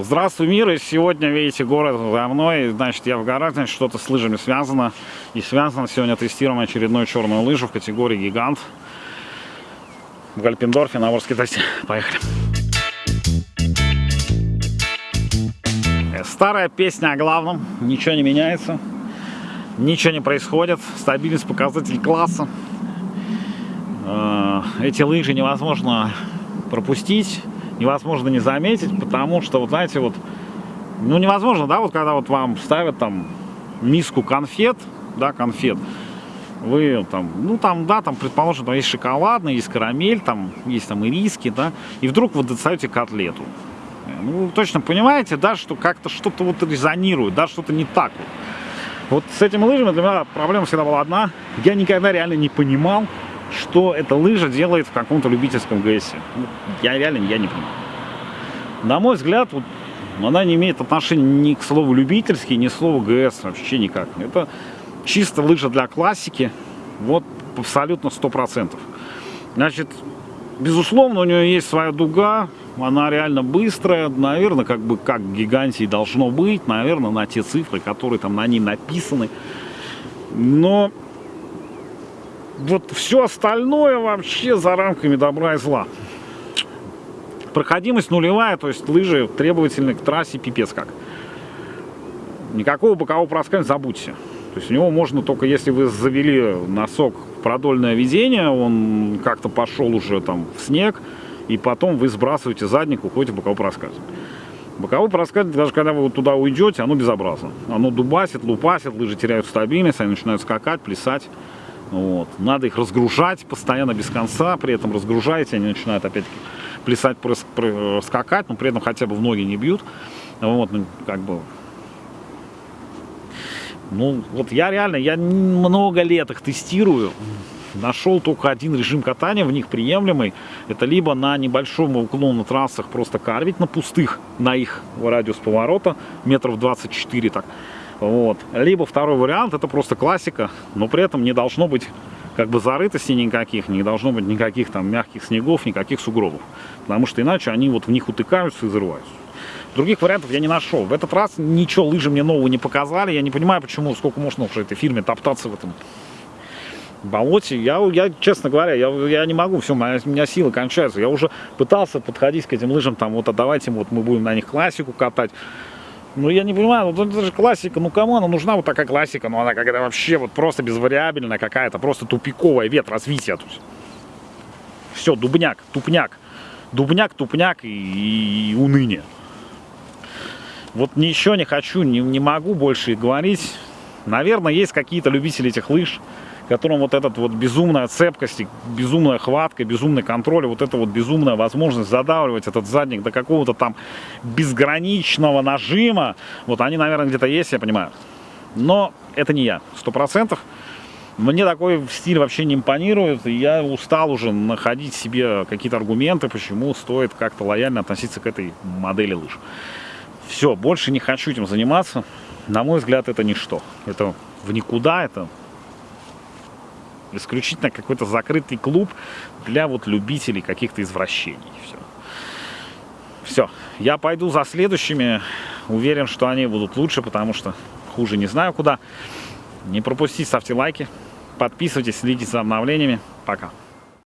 Здравствуй, мир! И сегодня, видите, город за мной. Значит, я в горах, значит, что-то с лыжами связано. И связано сегодня тестируем очередную черную лыжу в категории гигант. В Гальпендорфе на Ворске тесте. Поехали! Старая песня о главном. Ничего не меняется. Ничего не происходит. Стабильность показатель класса. Э, эти лыжи невозможно пропустить невозможно не заметить, потому что, вот знаете, вот, ну, невозможно, да, вот когда вот вам ставят там миску конфет, да, конфет, вы там, ну там, да, там, предположим, там есть шоколадный, есть карамель, там есть там ириски, да, и вдруг вы достаете котлету. Ну, вы точно понимаете, да, что как-то что-то вот резонирует, да, что-то не так вот. Вот с этими лыжами для меня проблема всегда была одна. Я никогда реально не понимал, что эта лыжа делает в каком-то любительском ГСе. Ну, я реально я не понимаю. На мой взгляд, вот, она не имеет отношения ни к слову любительский, ни к слову ГС вообще никак. Это чисто лыжа для классики, вот абсолютно 100%. Значит, безусловно, у нее есть своя дуга, она реально быстрая, наверное, как бы как гигантии должно быть, наверное, на те цифры, которые там на ней написаны. Но вот все остальное вообще за рамками добра и зла. Проходимость нулевая, то есть лыжи требовательны к трассе пипец как. Никакого бокового проскальзывания забудьте. То есть у него можно только, если вы завели носок продольное ведение, он как-то пошел уже там в снег, и потом вы сбрасываете задник, уходите в боковой проскальзывание. Боковой проскальзывание, даже когда вы туда уйдете, оно безобразно. Оно дубасит, лупасит, лыжи теряют стабильность, они начинают скакать, плясать. Вот. Надо их разгружать постоянно без конца, при этом разгружаете, они начинают опять-таки плясать, скакать, но при этом хотя бы в ноги не бьют. Вот, ну, как бы... Ну, вот я реально, я много лет их тестирую. Нашел только один режим катания, в них приемлемый. Это либо на небольшом уклоне на трассах просто карвить на пустых, на их радиус поворота, метров 24 так вот. Либо второй вариант, это просто классика, но при этом не должно быть как бы зарытостей никаких, не должно быть никаких там мягких снегов, никаких сугробов. Потому что иначе они вот в них утыкаются и взрываются. Других вариантов я не нашел. В этот раз ничего лыжи мне нового не показали. Я не понимаю, почему, сколько можно уже этой фирме топтаться в этом болоте. Я, я честно говоря, я, я не могу, все, моя, у меня силы кончаются. Я уже пытался подходить к этим лыжам, там, вот, а давайте вот мы будем на них классику катать. Ну, я не понимаю, ну это же классика, ну кому она нужна вот такая классика, ну она какая-то вообще вот просто безвариабельная какая-то, просто тупиковая вет развития. То есть. Все, дубняк, тупняк, дубняк, тупняк и, и уныние. Вот ничего не хочу, не, не могу больше говорить. Наверное, есть какие-то любители этих лыж, которым вот эта вот безумная цепкость, безумная хватка, безумный контроль, вот эта вот безумная возможность задавливать этот задник до какого-то там безграничного нажима, вот они, наверное, где-то есть, я понимаю. Но это не я, сто процентов. Мне такой стиль вообще не импонирует, и я устал уже находить себе какие-то аргументы, почему стоит как-то лояльно относиться к этой модели лыж. Все, больше не хочу этим заниматься. На мой взгляд, это ничто. Это в никуда, это исключительно какой-то закрытый клуб для вот любителей каких-то извращений. Все. Все. Я пойду за следующими. Уверен, что они будут лучше, потому что хуже не знаю куда. Не пропустите, ставьте лайки. Подписывайтесь, следите за обновлениями. Пока.